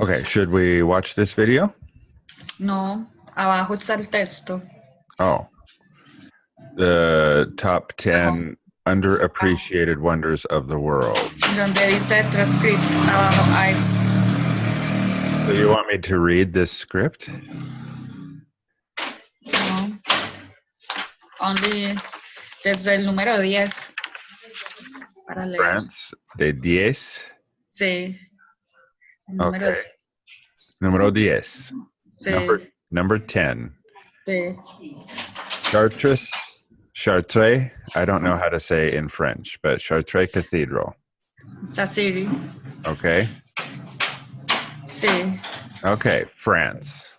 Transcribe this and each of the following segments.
Okay, should we watch this video? No, abajo está el texto. Oh. The top 10 underappreciated wonders of the world. Donde dice transcript, abajo hay. So you want me to read this script? No. Only desde el número 10. Para leer. France de 10. Sí. Número Okay. Número 10. Sí, Number, number 10. sí. Chartres, Chartres, I don't know how to say in French, but Chartres Cathedral. Sasiri. Okay. Sí. Okay, France.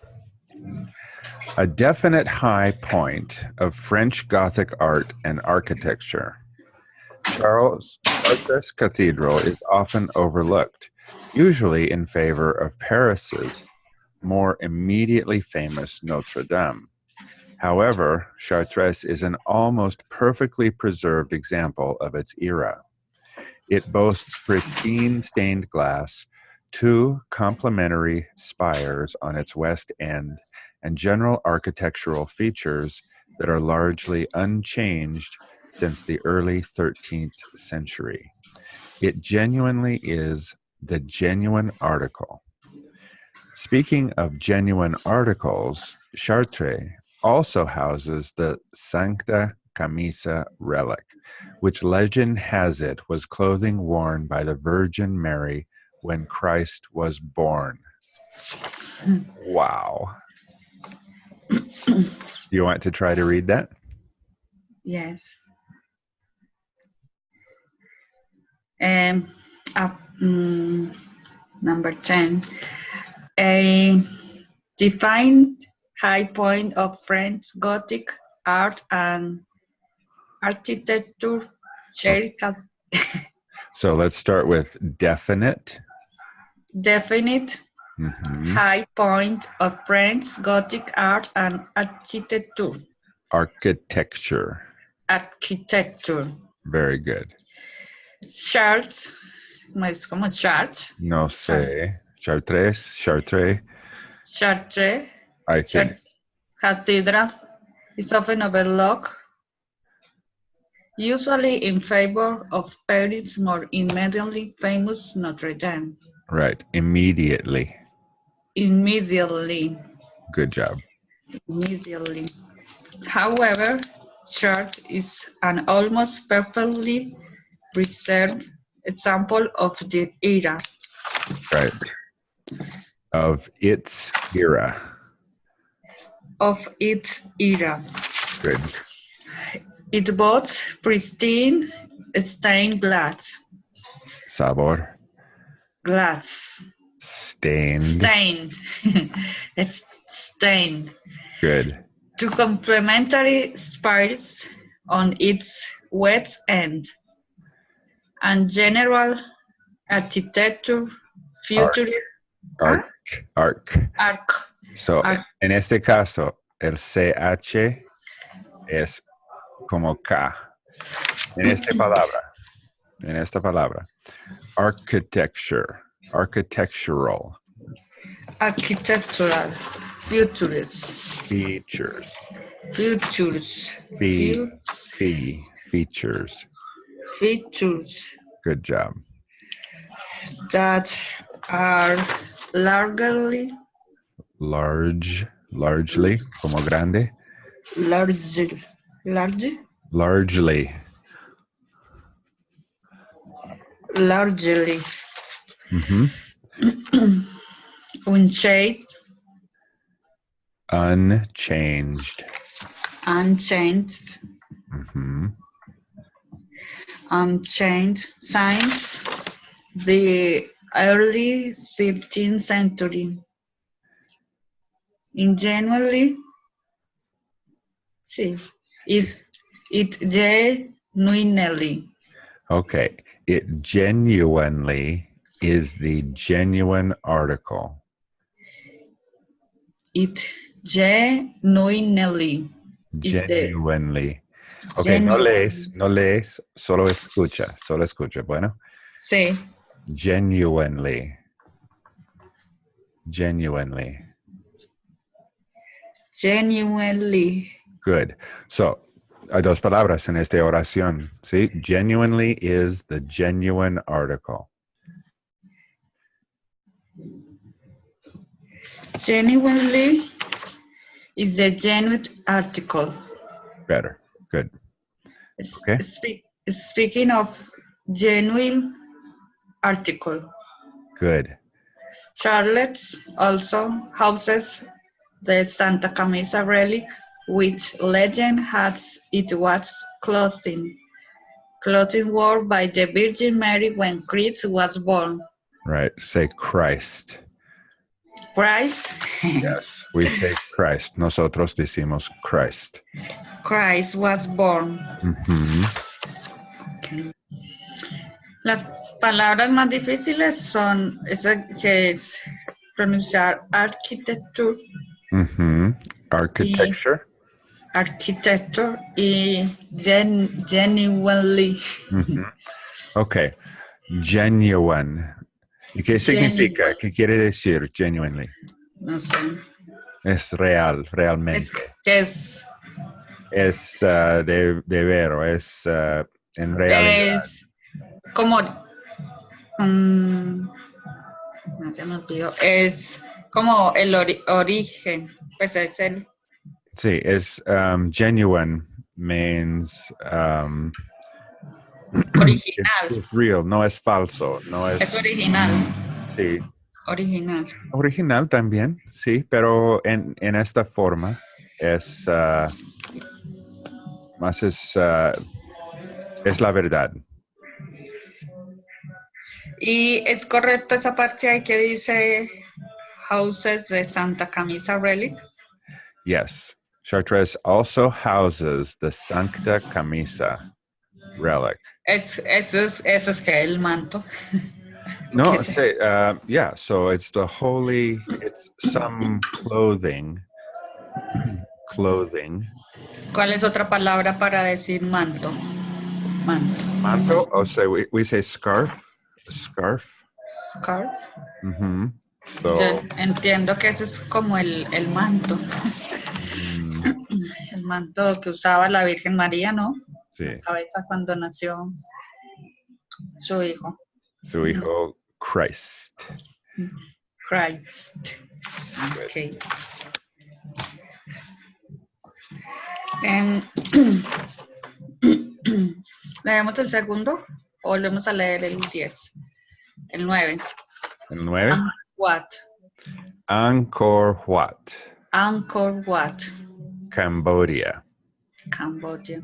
A definite high point of French Gothic art and architecture. Charles Chartres Cathedral is often overlooked, usually in favor of Paris's more immediately famous Notre Dame. However, Chartres is an almost perfectly preserved example of its era. It boasts pristine stained glass, two complementary spires on its west end, and general architectural features that are largely unchanged since the early 13th century. It genuinely is the genuine article. Speaking of genuine articles, Chartres also houses the Sancta Camisa relic, which legend has it was clothing worn by the Virgin Mary when Christ was born. Wow. Do you want to try to read that? Yes. Um, up, mm, number 10. A defined high point of French Gothic art and architecture. So let's start with definite. definite Mhm. high point of French Gothic art and architecture. Architecture. Architecture. Very good. Charts, no es como chart. No ah. sé. Chartres, Chartres. Chartres, I think. Cathedral is often overlooked, usually in favor of Paris' more immediately famous Notre Dame. Right. Immediately. Immediately, Good job. immediately. However, Chartres is an almost perfectly preserved example of the era. Right. Of its era. Of its era. Good. It boasts pristine stained glass. Sabor. Glass. Stained. Stained. it's stained. Good. Two complementary spires on its west end. And general architecture future Arc. Arc. arc. So, Arc. en este caso, el CH es como K. En esta palabra. En esta palabra. Architecture. Architectural. Architectural. Futures. Features. Futures. Fee. Fu- Fee. Features. Features Good job. that are largely Large. Largely. Como grande. large large Largely. largely Mhm. unchanged Unchanged. unchanged Mhm. unchanged since the early 15th century. In generally, see, is it genuinely Okay. It genuinely is the genuine article. it genuinely is Genuinely. Okay, no lees, no lees, solo escucha, solo escucha. Bueno, sí, genuinely. Genuinely. Genuinely. Good. So, hay dos palabras en esta oración, ¿sí? Genuinely is the genuine article. Genuinely is the genuine article. Better. Good. Okay. Speak, speaking of genuine article, Good. Charlotte also houses the Santa Camisa relic, which legend has it was clothing, clothing worn by the Virgin Mary when Christ was born. Right. Say Christ. Christ, Yes. We say Christ. Nosotros decimos Christ. Christ was born. Mm-hmm. Ujú. Las palabras más difíciles son esa que es pronunciar mm-hmm. architecture, Ujú. Architecture. architecture y gen, genuinely. Ujú. Ok. Genuine. ¿Y qué significa? Genuine. ¿Qué quiere decir genuinely? No sé. Es real, realmente. Es, que es, Es ah, de, de vero, es ah, en realidad. es como. mm, no se me olvidó. Es como el ori- origen. Pues es el. Sí, es um, genuine means um, Original. it's, it's real, no es falso, no Es es original. sí, Original. original también, sí, pero en, en esta forma es ah, más es ah, es la verdad. Y es correcto esa parte ahí que dice Houses de Santa Camisa Relic. Yes, Chartres also houses the Sancta Camisa relic. Es, eso, es, eso es que el manto. No, ¿Qué es say, uh, yeah. So it's the holy. It's some clothing. clothing. ¿Cuál es otra palabra para decir manto? Manto. Manto. Oh, say we, we say scarf. Scarf. Scarf. Mm-hmm. So Yo entiendo que eso es como el, el manto. mm, El manto que usaba la Virgen María, ¿no? Sí, Cabeza cuando nació su hijo, su hijo Christ. Christ. Ok. Em, ¿Leemos el segundo o volvemos a leer el 10? El 9. El nueve. What? Angkor Wat, Angkor Wat, Cambodia. Cambodia.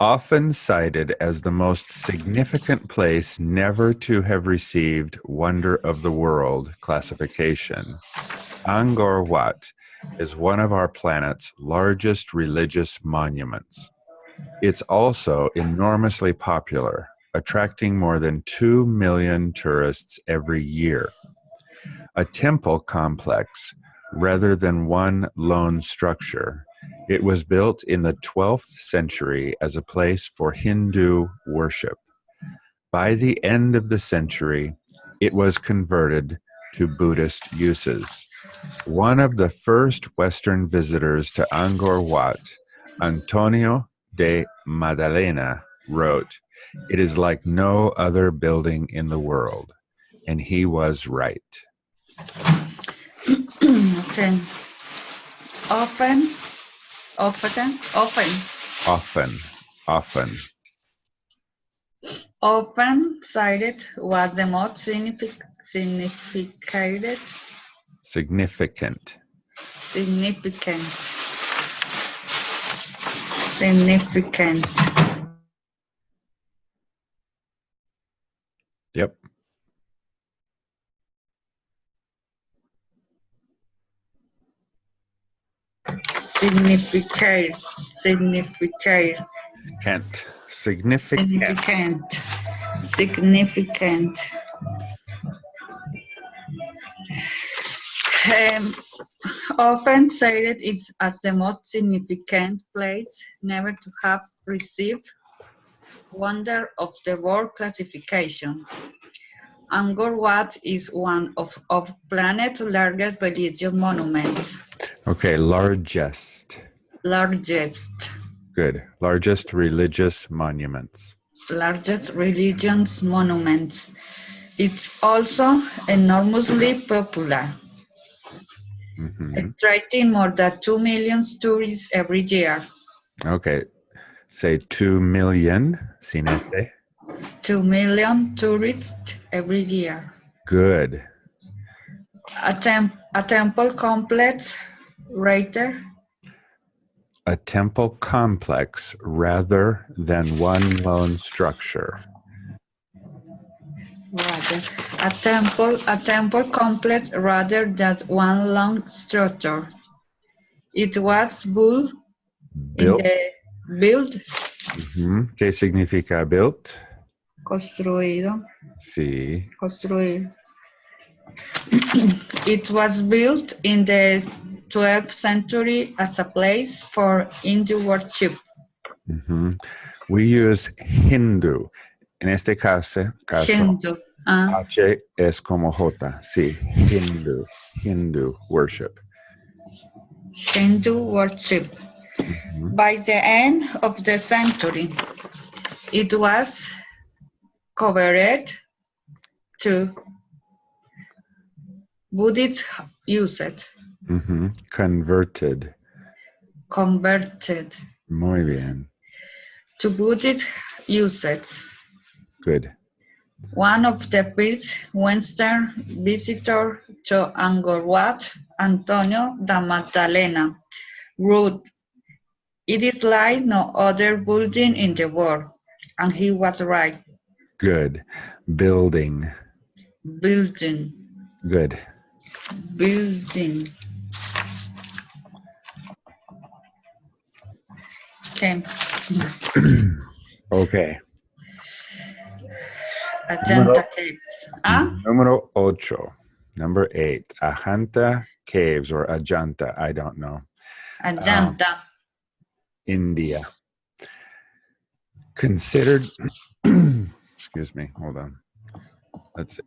Often cited as the most significant place never to have received Wonder of the World classification, Angkor Wat is one of our planet's largest religious monuments. It's also enormously popular, attracting more than 2 million tourists every year. A temple complex rather than one lone structure, it was built in the 12th century as a place for Hindu worship. By the end of the century, it was converted to Buddhist uses. One of the first Western visitors to Angkor Wat, Antonio de Madalena, wrote, It is like no other building in the world. And he was right. okay. Often, often, often, Often, often. often cited was the most signific- significant, Significant. significant, significant. Yep. Significant, significant, Kent. Significant. significant, significant. Um, often cited it as the most significant place never to have received Wonder of the World classification. Angkor Wat is one of, of planet's largest religious monuments. Okay, largest. Largest, Good. Largest religious monuments. largest religious monuments. It's also enormously popular, Mhm. attracting more than 2 million tourists every year. Okay. Say 2 million. Sin este. 2 million tourists every year. Good. A, temp, a temple complex, rater, A temple complex rather than one lone structure. rather, a temple, a temple complex rather than one long structure. It was built, in Built. the, built, mm-hmm. Ujú. ¿Qué significa built? Construido, Sí. construir. it was built in the 12th century as a place for Hindu worship. Ujú. We use Hindu. En este caso, caso Hindu. ah, H es como J. Sí, Hindu. Hindu worship. Hindu worship. Ujú. By the end of the century, it was covered to Buddhist usage, Ujú. Mm-hmm. Converted. converted Muy bien. to Buddhist usage. Good. One of the first Western visitors to Angkor Wat, Antonio da Magdalena, wrote, It is like no other building in the world. And he was right. Good. Building. Building, Good. building. Okay. Okay. Ajanta Caves. Ah, Número ocho. Number eight. Ajanta Caves or Ajanta. I don't know. Ajanta. India. Considered, excuse me, hold on. Let's see.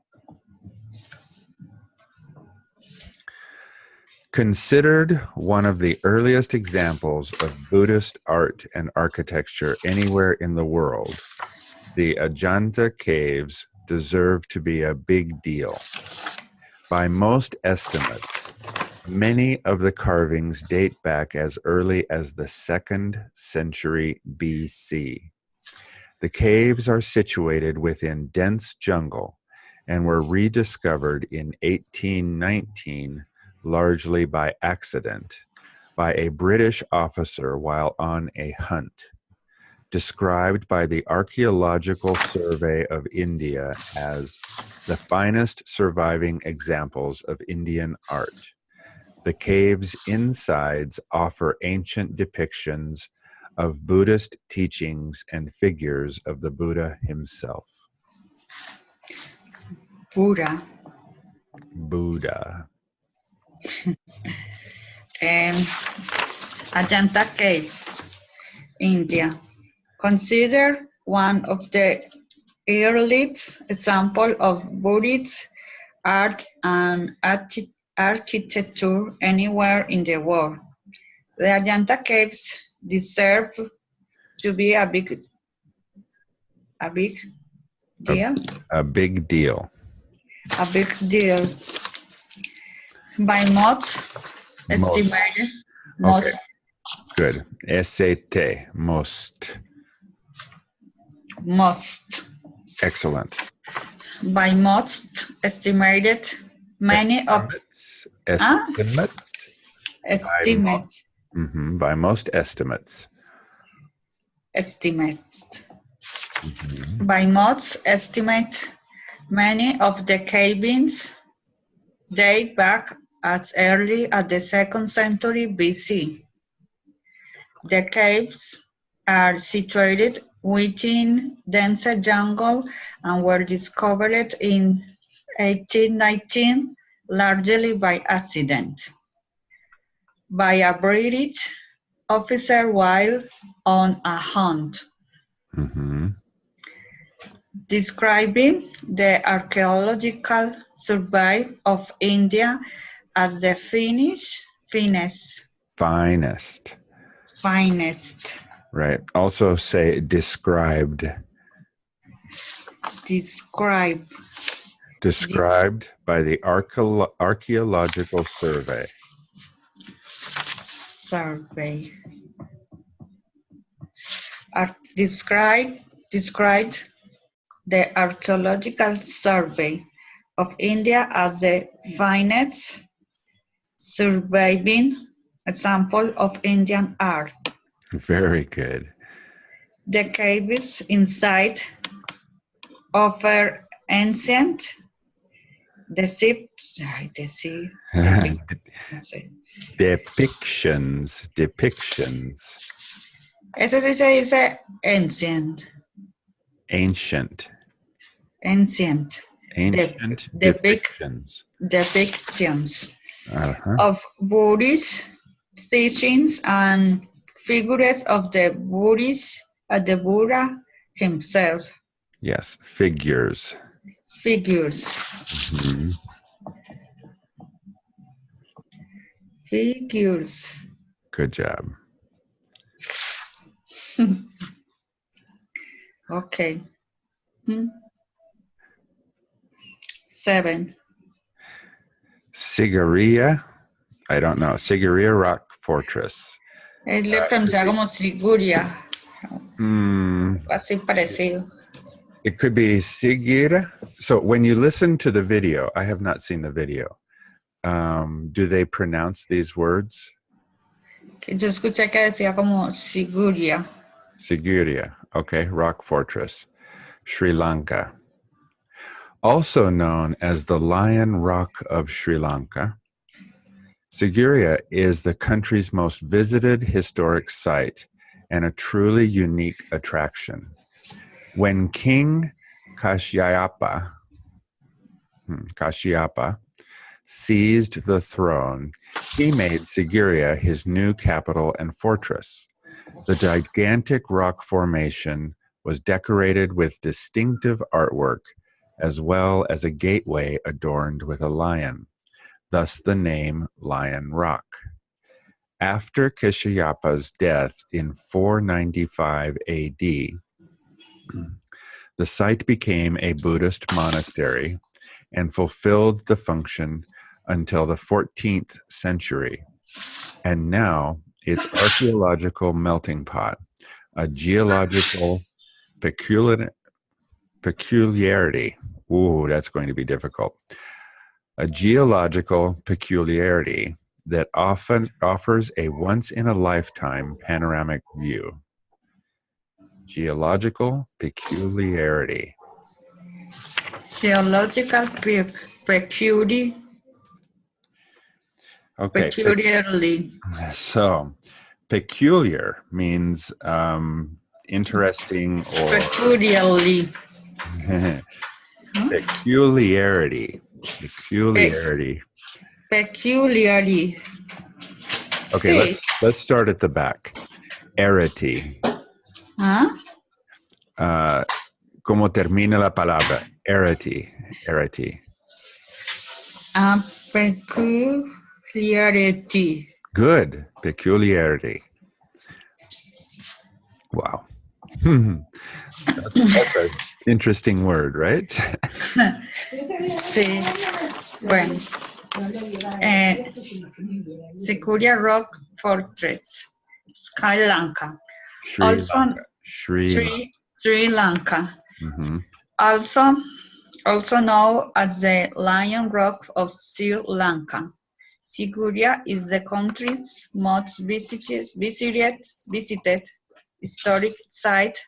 Considered one of the earliest examples of Buddhist art and architecture anywhere in the world, the Ajanta caves deserve to be a big deal. By most estimates, Many of the carvings date back as early as the second century BC. The caves are situated within dense jungle and were rediscovered in 1819 largely by accident by a British officer while on a hunt. Described by the Archaeological Survey of India as the finest surviving examples of Indian art. The cave's insides offer ancient depictions of Buddhist teachings and figures of the Buddha himself. Buddha. Buddha. Um, Ajanta Caves, India. Considered one of the earliest example of Buddhist art and archi- architecture anywhere in the world. The Ajanta Caves deserve to be a big, a big deal, A big deal. a big deal. By most Most. estimated, most Okay. Good. S-A-T. Most. most Excellent. by most estimated many of Estimates. Ah. Estimates. Estimates Mhm, By most estimates. estimates Mhm. by most estimate many of the cabins date back as early as the second century BC. The caves are situated within dense jungle and were discovered in 1819 largely by accident by a British officer while on a hunt. Mhm. describing the archaeological survey of India as the Finnish finest, Finest. finest. Right. Also say described. Describe Described by the archaeological survey. Survey. Ar- describe described the archaeological survey of India as the finest surviving example of Indian art. Very good. The caves inside offer ancient decept- ay, dece- depictions. Depictions. Ese sí se dice ancient, Ancient. ancient Ancient depic- depictions. depictions Uh-huh. of Buddhist teachings and figures of the Buddhist, uh, the Buddha himself, Yes. Figures. Figures, Mhm. figures. Good job. Okay. Hmm. Seven. Sigiriya. I don't know. Sigiriya Rock Fortress. Él le pronuncia como Siguria, Hmm. así parecido. It could be Sigira. So when you listen to the video, I have not seen the video. Um, do they pronounce these words? Que yo escuché que decía como Siguria. Sigiriya. Okay. Rock Fortress. Sri Lanka. Also known as the Lion Rock of Sri Lanka, Siguria is the country's most visited historic site and a truly unique attraction. When King Kashyapa, hmm, Kashyapa seized the throne, he made Sigiriya his new capital and fortress. The gigantic rock formation was decorated with distinctive artwork as well as a gateway adorned with a lion, thus the name Lion Rock. After Kishayapa's death in 495 AD, the site became a Buddhist monastery and fulfilled the function until the 14th century. And now it's archaeological melting pot, a geological peculiar, peculiarity. Ooh, that's going to be difficult. A geological peculiarity that often offers a once in a lifetime panoramic view. Geological peculiarity. Geological pe- peculiar, Okay. pe- peculiarly. So, peculiar means um, interesting or Peculiarly. peculiarity. Peculiarity. Peculiarity. Okay, let's let's start at the back. Arity. ¿Ah? Uh, ¿Cómo termina la palabra? Arity. Arity. Ah, peculiarity. Good. Peculiarity. Wow. that's, that's an interesting word, right? Sí. Bueno. Eh, Sikuria Rock Fortress, Sri Lanka. Sri Also- Lanka. Sri. Sri, Sri Lanka. Mhm. Also, also known as the Lion Rock of Sri Lanka. Siguria is the country's most visited, visited, visited historic site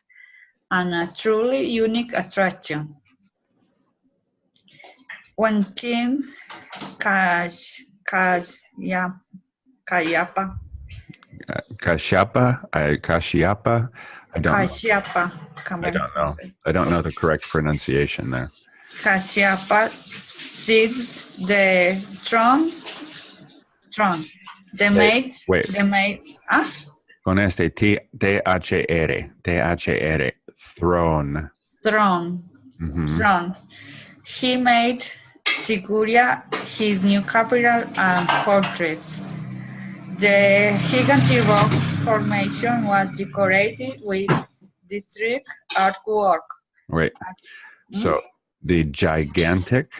and a truly unique attraction. When King Kash, Kashya, Kayapa, Uh, Kashyapa. I, Kashyapa. I don't. know. Kashyapa, I don't know. I don't know the correct pronunciation there. Kashyapa seized the throne, throne, the Say- mate, wait. the mate, ah, Con este T T H R T H R throne. throne, Mhm. throne. He made Siguria his new capital and fortress. The gigantic rock formation was decorated with district artwork. Wait. So mm-hmm. the gigantic,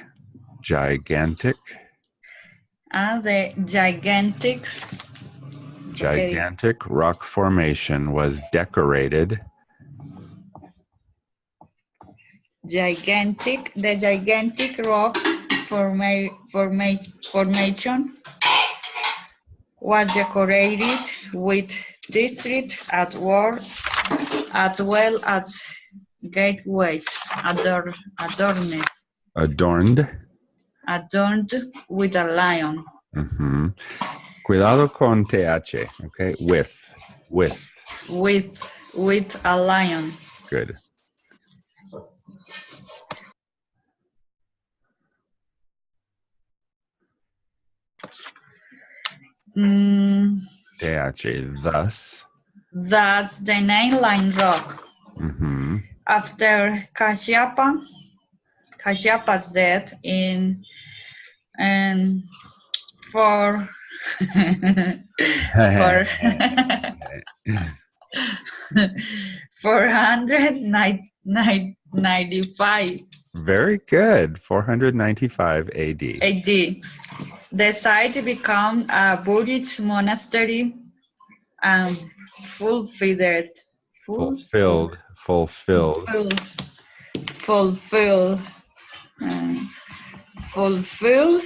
gigantic, And the gigantic gigantic rock formation was decorated. gigantic the gigantic rock forma, forma, formation was decorated with district at war as well as gateways ador, adorned Adorned. adorned with a lion Mhm. Cuidado con TH, okay? With, with. with with a lion Good. Mm, TH, thus. that's the name line rock hmm after Kashyapa, Kashyapa's death in and for for four hundred ninety five Very good. 495 AD. AD. The site became a Buddhist monastery and fulfilled Fulfilled, fulfilled. Fulfilled. Fulfilled. um, fulfill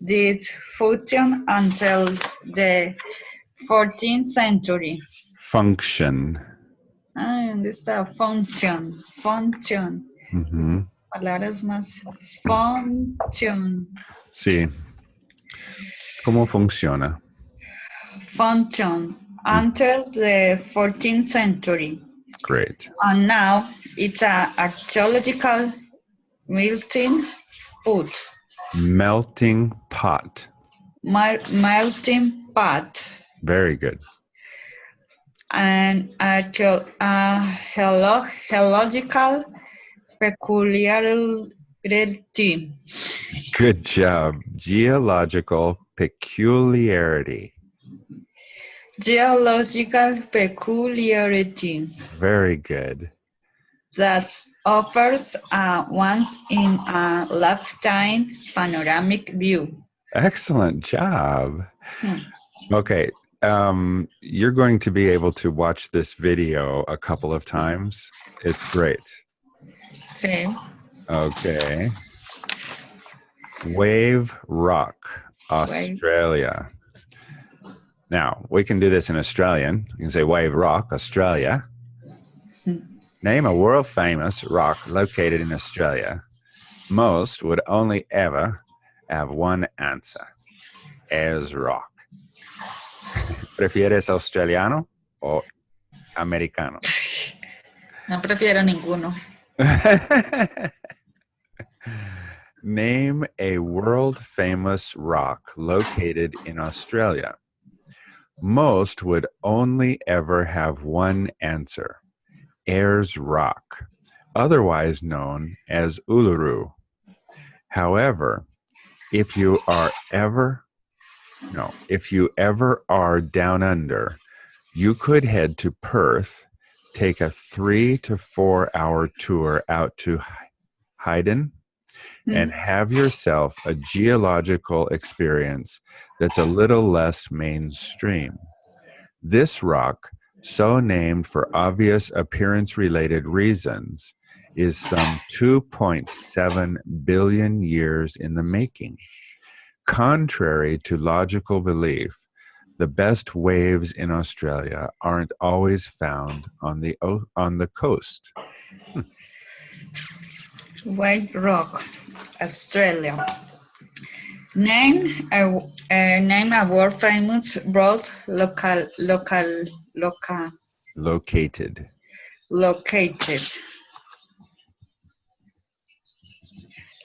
this function until the 14th century. Function. Ah, this is a function, function. Mhm. Palabras más. Function, Sí. ¿Cómo funciona? function until the 14th century. Great. And now it's a archaeological melting pot. Melting pot. Mel- melting pot Very good. and archeo- uh, geological peculiarity. Good job. Geological peculiarity. Geological peculiarity Very good. that offers a once in a lifetime panoramic view. Excellent job. Hmm. Okay. Um, you're going to be able to watch this video a couple of times. It's great. Same. Okay. Wave Rock, Australia. Now, we can do this in Australian. You can say Wave Rock, Australia. Hmm. Name a world famous rock located in Australia. Most would only ever have one answer. Ayers Rock. ¿Prefieres australiano o americano? No prefiero ninguno. Name a world famous rock located in Australia. Most would only ever have one answer Ayers Rock, otherwise known as Uluru. However, if you are ever, no, if you ever are down under, you could head to Perth, take a three to four hour tour out to Hayden, and have yourself a geological experience that's a little less mainstream. This rock, so named for obvious appearance related reasons, is some 2.7 billion years in the making. Contrary to logical belief, the best waves in Australia aren't always found on the on the coast. Hmm. White Rock, Australia. Name a, uh, name a world famous broad local local local Located. located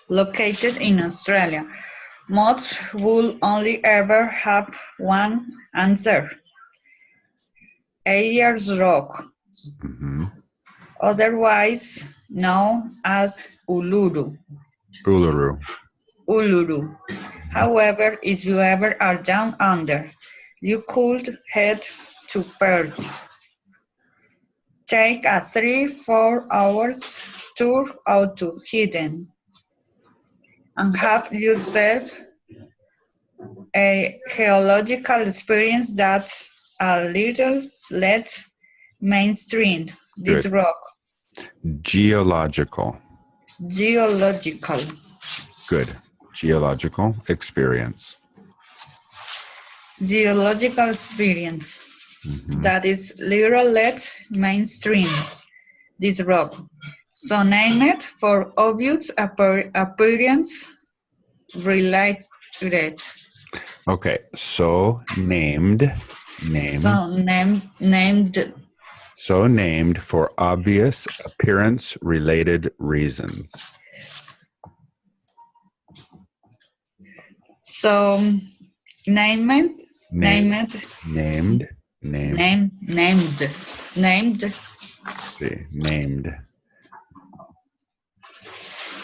located in Australia. Most will only ever have one answer. Ayers Rock, Mhm. Otherwise known as Uluru. Uluru. Uluru. However, if you ever are down under, you could head to Perth. Take a three, four hours tour out to Hidden and have yourself a geological experience that's a little less mainstream. This Good. rock, Geological. geological. Good. Geological experience. geological experience Mhm. that is little mainstream, this rock. So name it for obvious appear- appearance related. Okay, so named, name, so, So name, named, named for obvious appearance related reasons. so name it, Name- name it, named, named, name, named, named. see, named.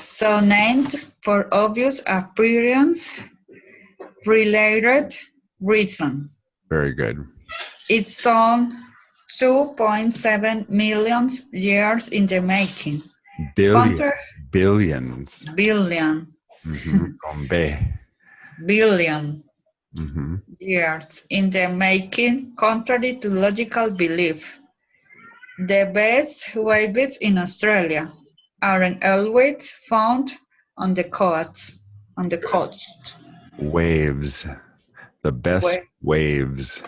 So named for obvious appearance related reason. Very good. It's on 2.7 million years in the making. Billion, Counter billions. billion, Con B. billion Mhm. years in the making, contrary to logical belief. The best waves in Australia aren't always found on the coast. On the coast, Waves. The best Wa- waves.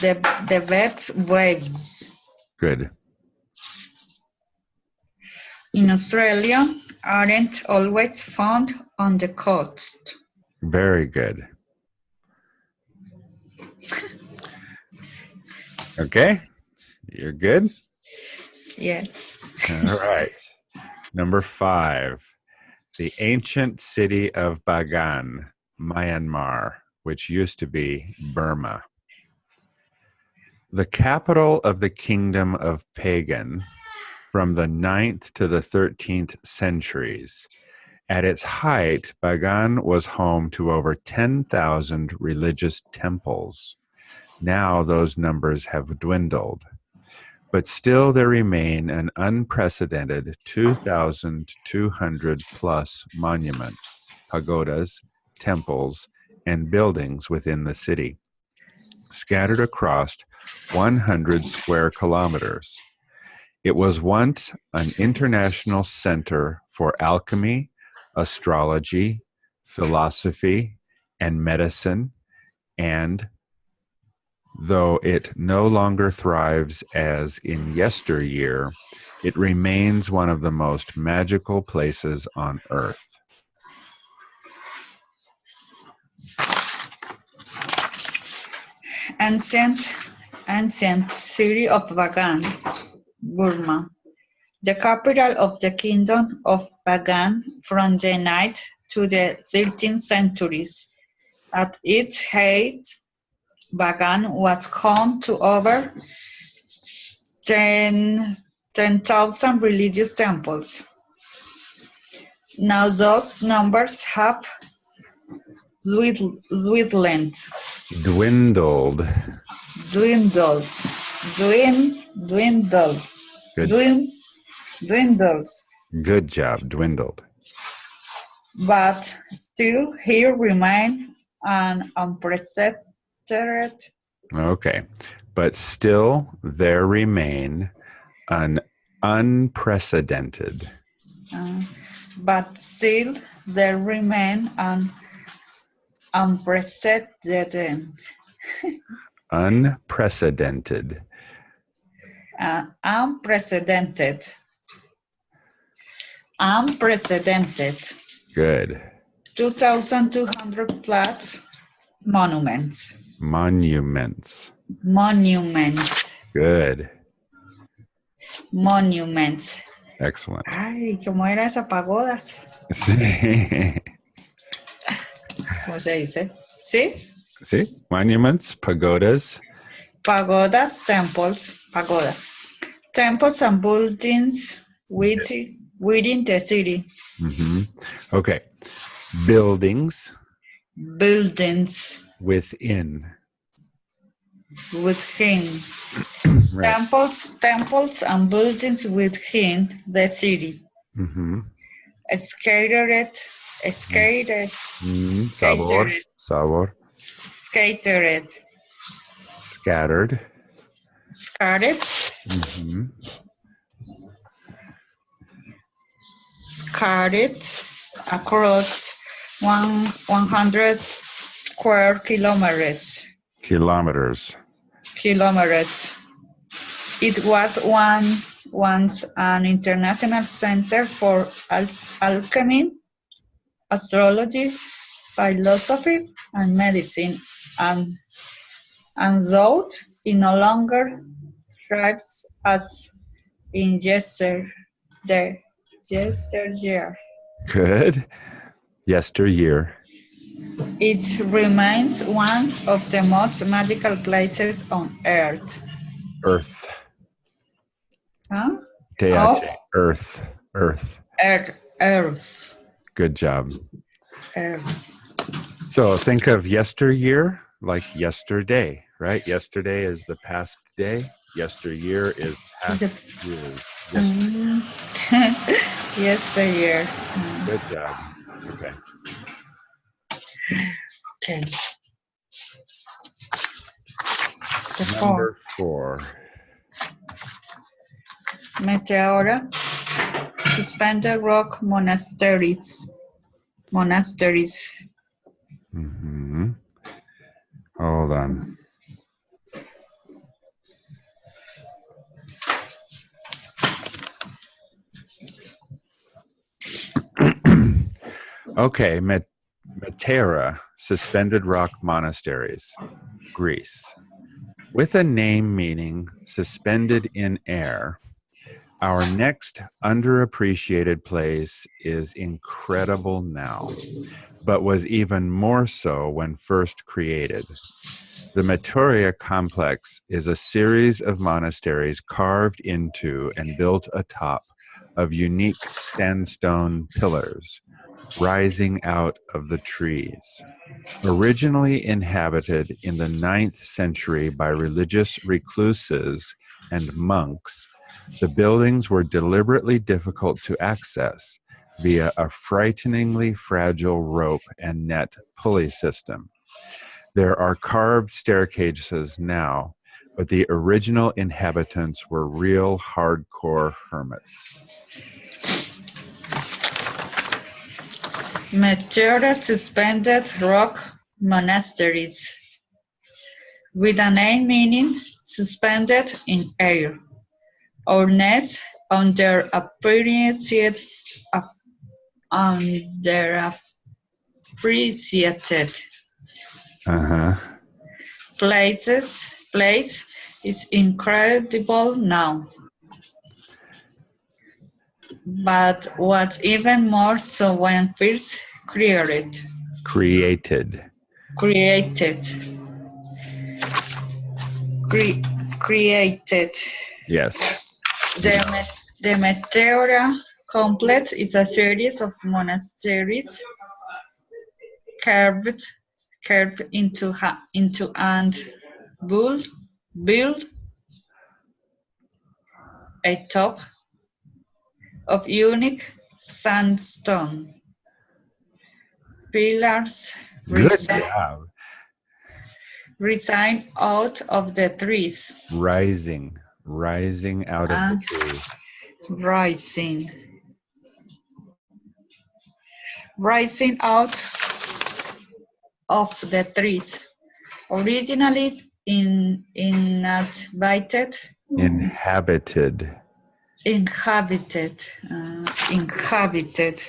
The the best waves Good. in Australia aren't always found on the coast. Very good. Okay, you're good. Yes. All right. Number five, the ancient city of Bagan, Myanmar, which used to be Burma. The capital of the kingdom of Pagan from the 9th to the 13th centuries. At its height, Bagan was home to over 10,000 religious temples. Now those numbers have dwindled but still there remain an unprecedented 2,200 plus monuments, pagodas, temples, and buildings within the city, scattered across 100 square kilometers. It was once an international center for alchemy, astrology, philosophy, and medicine, and Though it no longer thrives as in yesteryear, it remains one of the most magical places on earth. Ancient, ancient city of Bagan, Burma, the capital of the kingdom of Bagan from the 9th to the 13th centuries. At its height, Bagan was home to over 10 10,000 religious temples. Now those numbers have dwindled, dwindled, Dwindled. dwindled, dwin- dwindled, Good, dwin- dwindled, good job. Dwindled. but still here remain an unprecedented Okay. But still, there remain an unprecedented. Uh, but still there remain an unprecedented, Unprecedented. uh, unprecedented, unprecedented Good. 2,200 plus monuments, Monuments. monuments, Good. monuments. Excellent. Ay, ¿cómo era esa pagodas? Sí. ¿Cómo se dice? ¿Sí? See? Monuments, pagodas. Pagodas, temples, pagodas. temples and buildings within, within the city. hmm Okay. Buildings Buildings within. within. Right. Temples, temples and buildings within the city. hmm Scattered, scattered, Mm, sabor. Scattered. Sabor. Scattered, Scattered. scattered, hmm scattered across one, 100 square kilometers. Kilometers. kilometers. It was one once an international center for al- alchemy, astrology, philosophy, and medicine, and and though it no longer thrives as in yesterday, yesteryear. Good. Yesteryear. It remains one of the most magical places on earth. Earth. Huh? Of- Earth. Earth. Earth, earth, Good job. earth. So think of yesteryear like yesterday, right? Yesterday is the past day. Yesteryear is past The- years. Yes, Mm. yesteryear. Mm, Good job. Okay. Okay. The. Number four. Meteora. Suspended rock monasteries. Monasteries. hmm Hold on. okay, Met- Metera, suspended rock monasteries, Greece. With a name meaning suspended in air, our next underappreciated place is incredible now, but was even more so when first created. The Meteora complex is a series of monasteries carved into and built atop of unique sandstone pillars rising out of the trees. Originally inhabited in the ninth century by religious recluses and monks, the buildings were deliberately difficult to access via a frighteningly fragile rope and net pulley system. There are carved staircases now, but the original inhabitants were real hardcore hermits. Meteora suspended rock monasteries. With a name meaning suspended in air. Or net under appreciated, ap- under appreciated Uh-huh. places place is incredible now. But what's even more so when first created, Created. created, cre- created. Yes. The, the Meteora complex is a series of monasteries carved, carved into, into and built, built a top of unique sandstone pillars Good resi- out of the trees. Rising. Rising out of Ah. the tree. rising rising out of the trees originally in inhabited Inhabited. inhabited uh, inhabited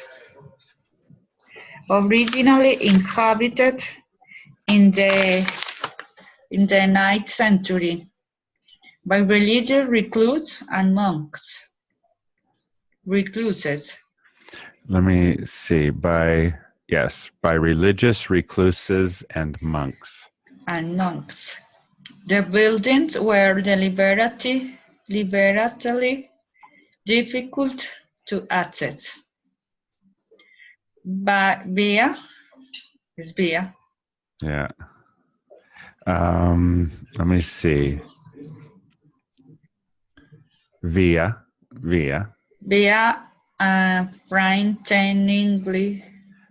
originally inhabited in the in the ninth century by religious recluse and monks recluses Let me see. By, yes, by religious recluses and monks. and monks the buildings were deliberately liberally difficult to access. But via is via Yeah. Um, let me see. Via, via, via uh, frighteningly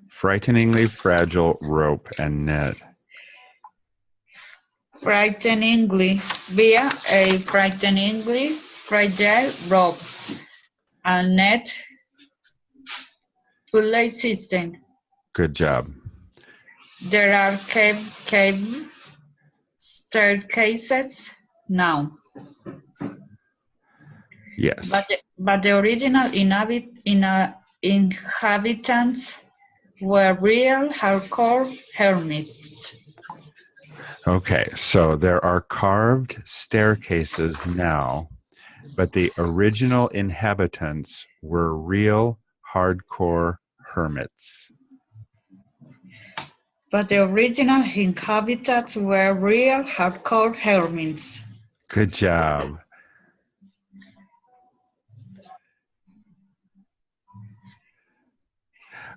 frighteningly fragile rope and net. frighteningly via a frighteningly fragile rope and net pulley system. Good job. There are cave, cave staircases now, Yes. but the, but the original inhabit, ina- uh, inhabitants were real hardcore hermits. Okay, so there are carved staircases now, but the original inhabitants were real hardcore hermits. But the original inhabitants were real hardcore hermits. Good job.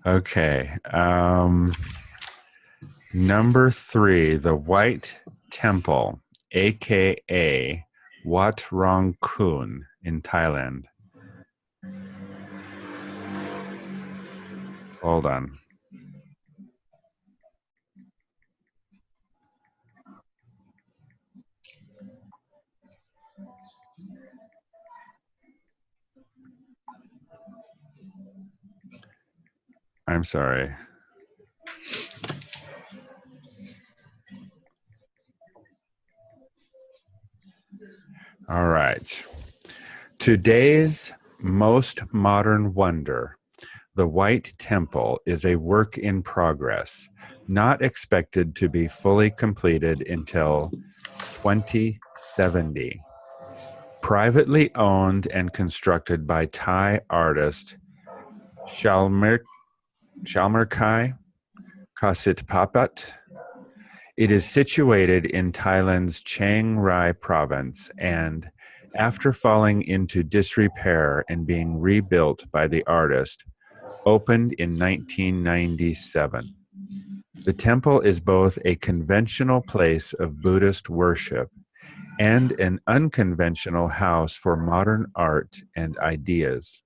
Okay. Um, number three, the White Temple, aka Wat Rong Khun in Thailand. Hold on. I'm sorry. All right. Today's most modern wonder, the White Temple, is a work in progress, not expected to be fully completed until 2070. Privately owned and constructed by Thai artist Shalmer Shalmerkai Kasit Papat. It is situated in Thailand's Chiang Rai province and, after falling into disrepair and being rebuilt by the artist, opened in 1997. The temple is both a conventional place of Buddhist worship and an unconventional house for modern art and ideas.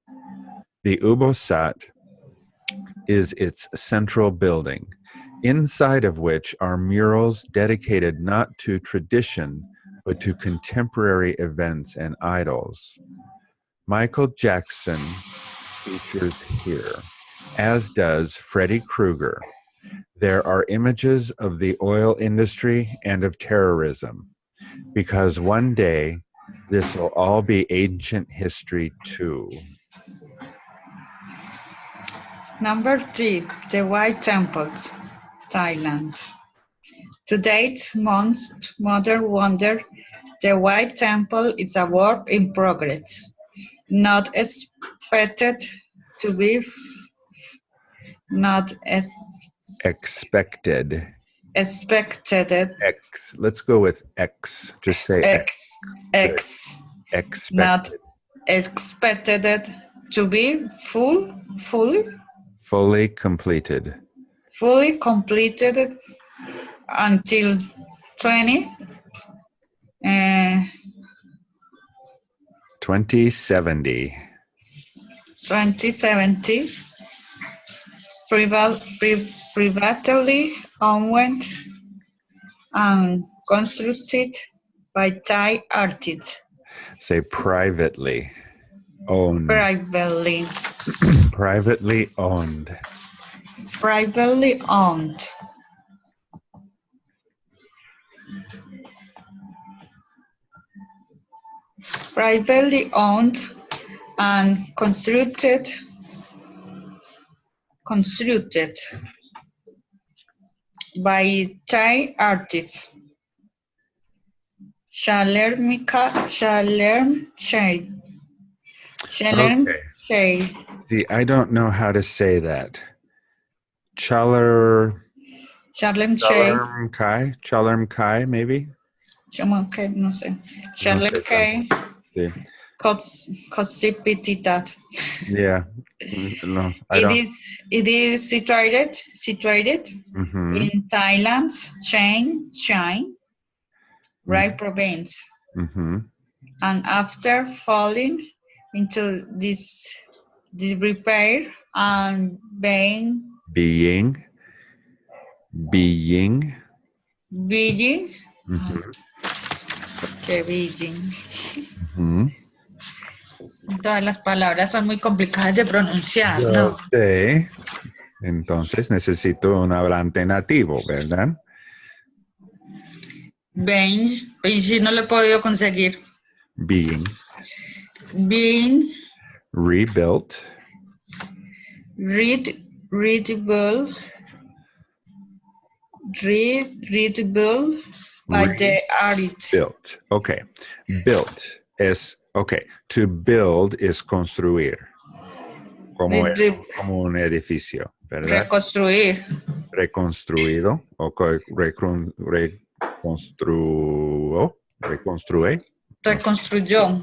The Ubosot is its central building, inside of which are murals dedicated not to tradition, but to contemporary events and idols. Michael Jackson features here, as does Freddy Krueger. There are images of the oil industry and of terrorism, because one day this will all be ancient history too. Number three, the White Temples, Thailand. To date, most modern wonder, the White Temple is a work in progress, not expected to be, not as Expected. expected, X. Let's go with X. Just say X. X. X. Expected. not expected to be full, fully Fully completed. fully completed until 20 uh, 2070. 2070 priva- pri- privately owned and constructed by Thai artists Say privately owned. privately Privately owned. privately owned privately owned and constructed constructed by Thai artists Shalermika Shalerm Chai Shalerm Okay. Chai See, I don't know how to say that. Chaler. Shalerm Chai Chalerm Kai? Chalerm Kai, maybe? Chama que no sé. Sé Kay Sí. Cots- Cotsipititat. Yeah. Mm, No, I It is it is situated situated Mhm, in Thailand's Chiang Chiang, Rai province. mhm. And after falling into this disrepair and being Being. Being. Beijing, Mhm, que Beijing. mhm. Todas las palabras son muy complicadas de pronunciar, Yo ¿no? sé. Entonces necesito un hablante nativo, ¿verdad? Beijing, Beijing no lo he podido conseguir. Being Being rebuilt read, readable, read, readable by the artist. built. Okay. Built es, okay. To build is construir. Como, Re- re- como un edificio, ¿verdad? reconstruir. Reconstruido. O recon- reconstruo. Reconstrue. Reconstruyó.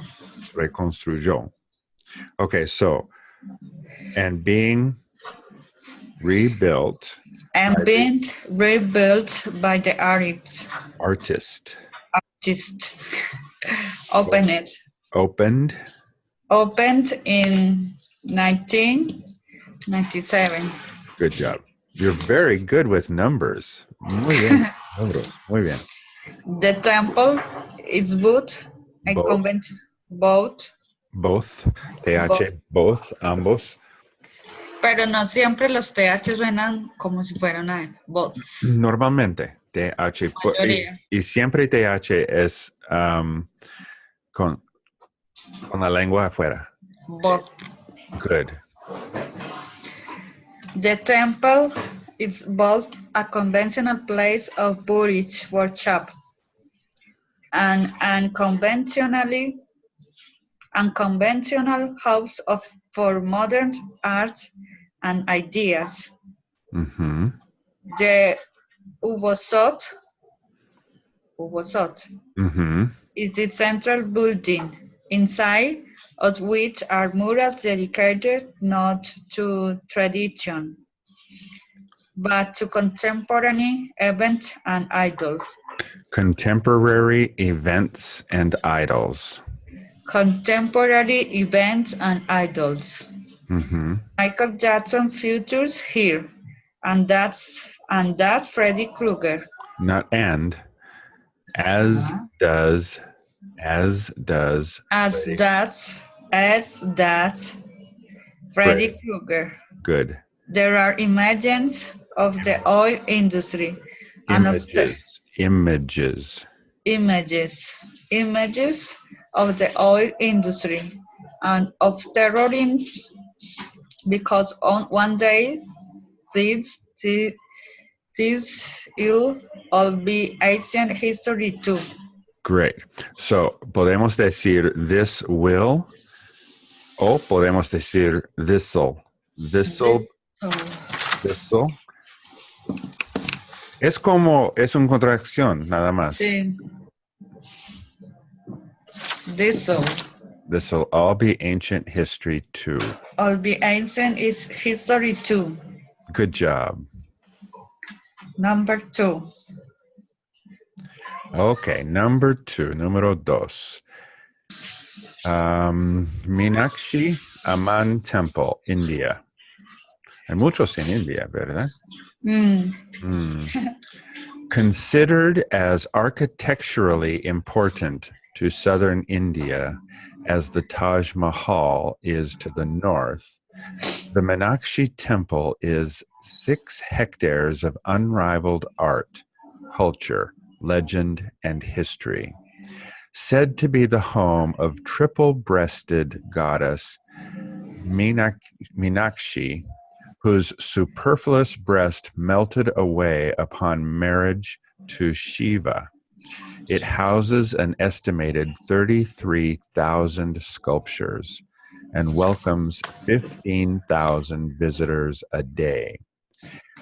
Reconstruyó. Okay, so, and being rebuilt, And being rebuilt by the artist. artist, Just open it. opened Opened in 1997. Good job. You're very good with numbers. Muy bien. Muy bien. The temple is both a Both. both, Both. TH, both, ambos. pero no siempre los TH suenan como si fueran a él. Both. Normalmente, TH. Y, y siempre TH es um, con, con la lengua afuera. Both. Good. The temple is both a conventional place of Buddhist worship and unconventionally unconventional house of for modern art and ideas. hmm The Ubosot, Ubosot hmm is the central building, inside of which are murals dedicated not to tradition, but to contemporary events and idols. Contemporary events and idols. Contemporary events and idols. hmm Michael Jackson features here, and that's and that Freddy Krueger. Not and. As Uh-huh. does, as does. As Freddy. that's as that Freddy Freddy. Krueger. Good. There are images of the oil industry and of the Images. Images. images, images of the oil industry and of terrorism because on one day these, these, these will all be ancient history too. Great. So, podemos decir this will o podemos decir this'll. This'll, this'll. Es como, es una contracción, nada más. sí. This all, This'll all be ancient history too. all be ancient is history too. Good job. Number two. Okay, number two, número dos. Um, Meenakshi Amman Temple, India. Hay muchos en India, ¿verdad? Mm, Hmm. Considered as architecturally important to southern India as the Taj Mahal is to the north, the Meenakshi Temple is six hectares of unrivaled art, culture, legend, and history. Said to be the home of triple breasted goddess Meenak- Meenakshi, whose superfluous breast melted away upon marriage to Shiva. It houses an estimated 33,000 sculptures and welcomes 15,000 visitors a day.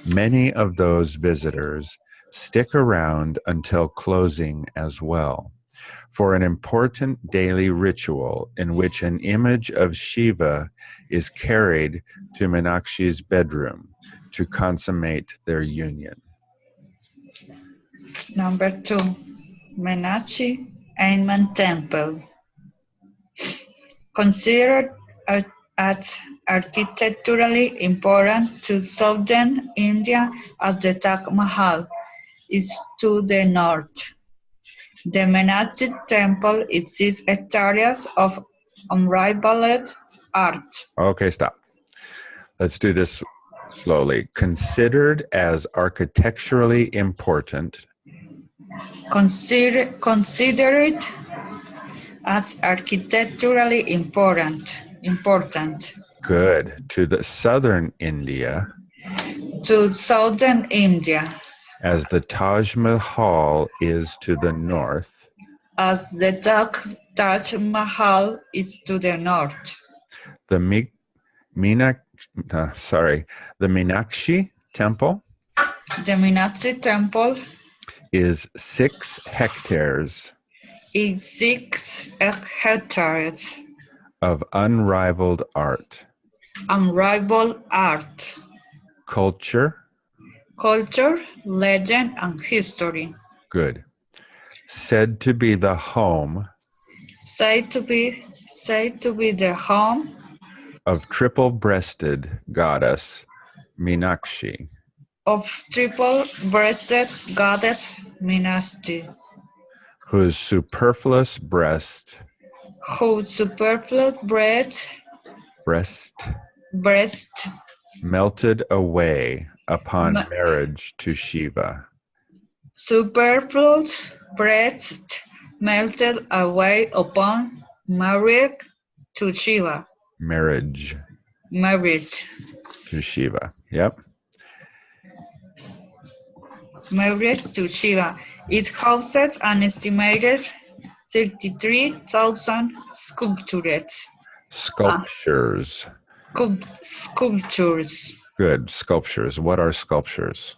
Many of those visitors stick around until closing as well, for an important daily ritual in which an image of Shiva is carried to Meenakshi's bedroom to consummate their union. Number two, Meenakshi Amman Temple. Considered as architecturally important to southern India as the Taj Mahal is to the north. The Meenakshi Temple exhibits areas of unrivaled art. Okay, stop. Let's do this slowly. Considered as architecturally important Consider, consider it as architecturally important, important good to the southern India to southern India as the Taj Mahal is to the north, as the Taj, Taj Mahal is to the north. the Mi- Meenak, uh, sorry, the Meenakshi temple The Meenakshi Temple is six hectares is six hectares, of unrivaled art, unrivaled art, culture, culture, legend, and history. good, said to be the home Said to be said to be the home of triple-breasted goddess Meenakshi, of triple-breasted goddess Meenakshi, whose superfluous breast, whose superfluous breast, breast breast melted away upon Ma- marriage to Shiva. superfluous breast melted away upon marriage to Shiva. Marriage Marriage, to Shiva. Yep. marriage to Shiva. It houses an estimated 33,000 sculptures. Ah. Sculptures. Sculp- Sculptures Good. Sculptures. What are sculptures?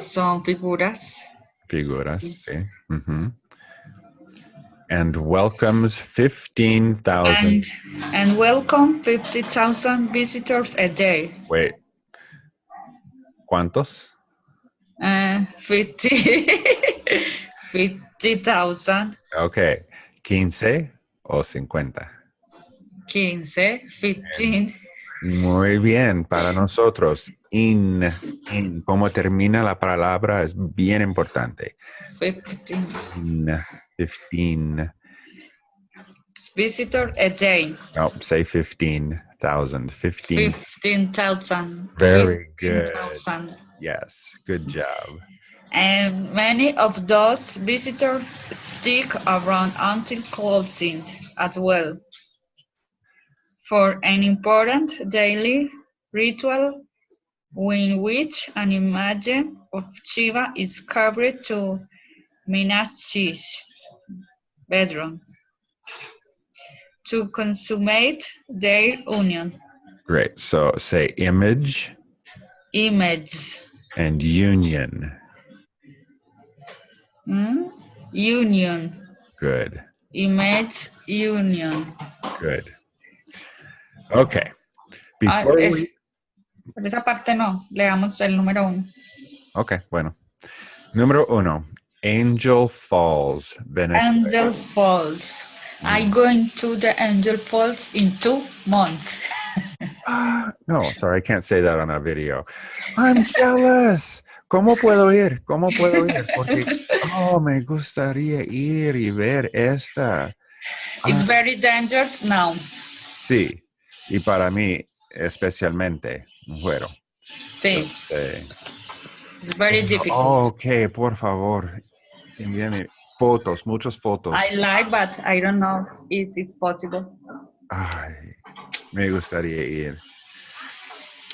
son figuras Figuras. See? hmm And welcomes 15,000. and, and welcome 50,000 visitors a day. Wait. ¿Cuántos? Uh, 50 50,000, Okay. 15 o 50. 15, 15, Muy bien, para nosotros, in, in, cómo termina la palabra es bien importante. 15 In, 15, visitor a day. no, say 15,000, 15, 15,000. Very good. 15,000. yes, good job. And many of those visitors stick around until closing as well. For an important daily ritual in which an image of Shiva is carried to Meenakshi's bedroom to consummate their union. Great, so say image Image. and union. Hmm? Union. Good, Image union. good. Okay, Ah, before es- we, Pero esa parte no, leamos el número uno. okay, bueno. Número uno, Angel Falls, Venezuela. Angel Falls. I'm going to the Angel Falls in two months. Ah, no, sorry, I can't say that on a video. I'm jealous. ¿Cómo puedo ir? ¿Cómo puedo ir? Porque, oh, me gustaría ir y ver esta. It's Ah, very dangerous now. sí, y para mí especialmente, bueno. Sí, Entonces, it's very eh, difficult. oh, ok, por favor, envíame fotos, muchas fotos. I like, but I don't know if it's possible. Ay, me gustaría ir.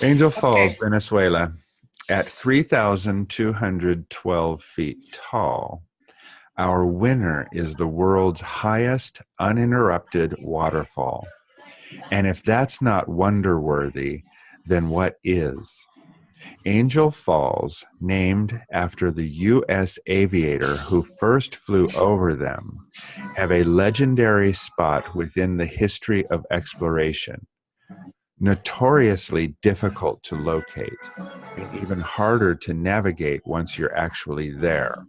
Angel Falls, Venezuela, at 3,212 feet tall. Our winner is the world's highest uninterrupted waterfall. And if that's not wonder worthy, then what is? Angel Falls, named after the U.S. aviator who first flew over them, have a legendary spot within the history of exploration. Notoriously difficult to locate, and even harder to navigate once you're actually there.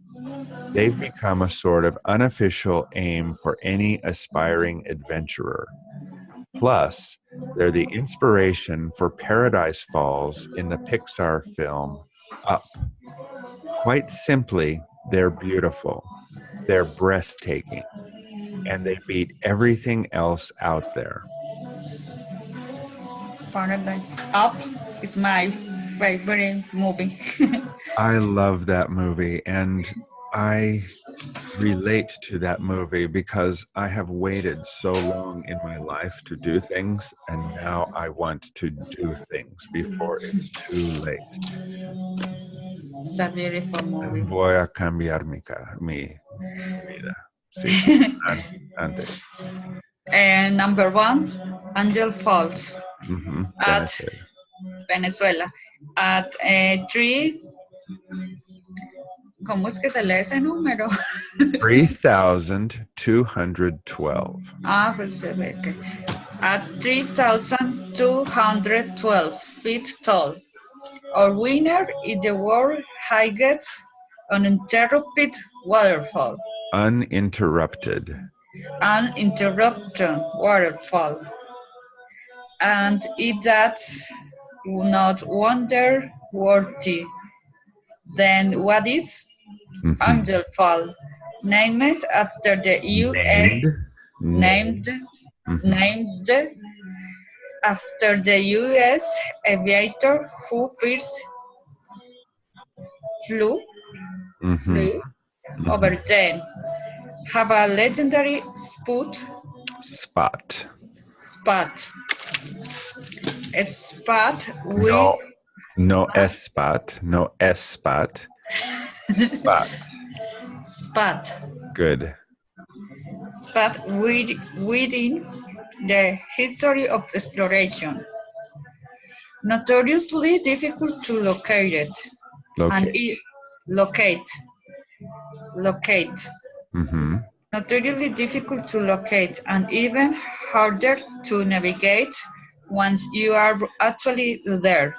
They've become a sort of unofficial aim for any aspiring adventurer. Plus, they're the inspiration for Paradise Falls in the Pixar film Up. Quite simply, they're beautiful, they're breathtaking, and they beat everything else out there. Paradise Up is my favorite movie. I love that movie, and I relate to that movie because I have waited so long in my life to do things, and now I want to do things before it's too late. it's a beautiful movie. Voy a cambiar mi, mi vida. Sí, antes. and number one, Angel Falls, Ujú, At- Venezuela. Venezuela. At uh, three, ¿cómo es que se lee ese número? 3,212. Ah, pues se ve que at 3,212 feet tall. Our winner is the world highest uninterrupted waterfall, Uninterrupted. uninterrupted waterfall. And it that's not wonder worthy. Then what is Angel Fall? Named after the U.S. Named. named Mhm. named after the U.S. aviator who first flew, Mhm. flew over them. Have a legendary spot Spot. spot. It's spot with No, no S spot. No S spot. Spot. spot Good. spot with, within the history of exploration. Notoriously difficult to locate it. and Locate. it, locate locate hmm notoriously difficult to locate and even harder to navigate once you are actually there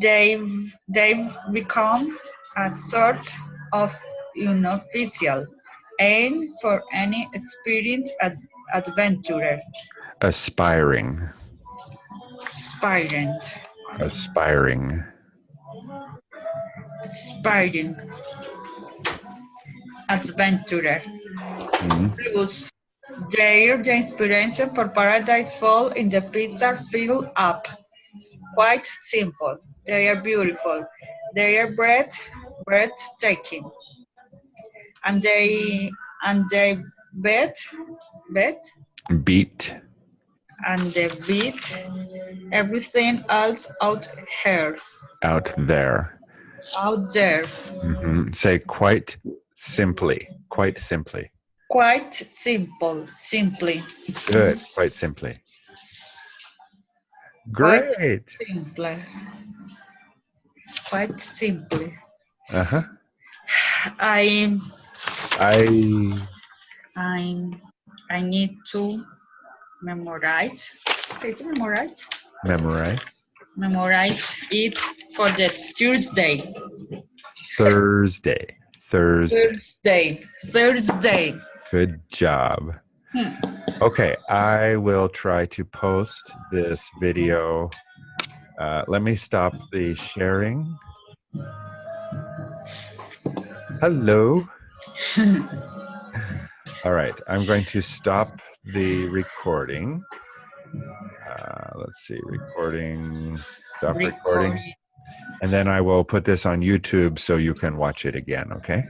they've they've become a sort of unofficial aim for any experienced ad- adventurer Aspiring. aspiring Aspiring. aspiring adventurer Mhm. Plus, they're the inspiration for Paradise Fall in the pizza film Up. Quite simple. They are beautiful. They are breath, breathtaking. And they and they bet, bet, Beat. and they beat everything else out here, Out there. out there. hmm Say quite simply. Quite simply. Quite simple, simply, Good. Quite simply. Quite- Great. simply, quite simply. Uh huh. I I. I I need to memorize. ¿Se dice memorize? Memorize. Memorize it for the Tuesday. Thursday. Thursday. Thursday. Thursday. Good job. Hmm. Okay, I will try to post this video. Uh, let me stop the sharing. Hello. All right, I'm going to stop the recording. Uh, let's see, recording, stop recording. Recording. And then I will put this on YouTube so you can watch it again, okay?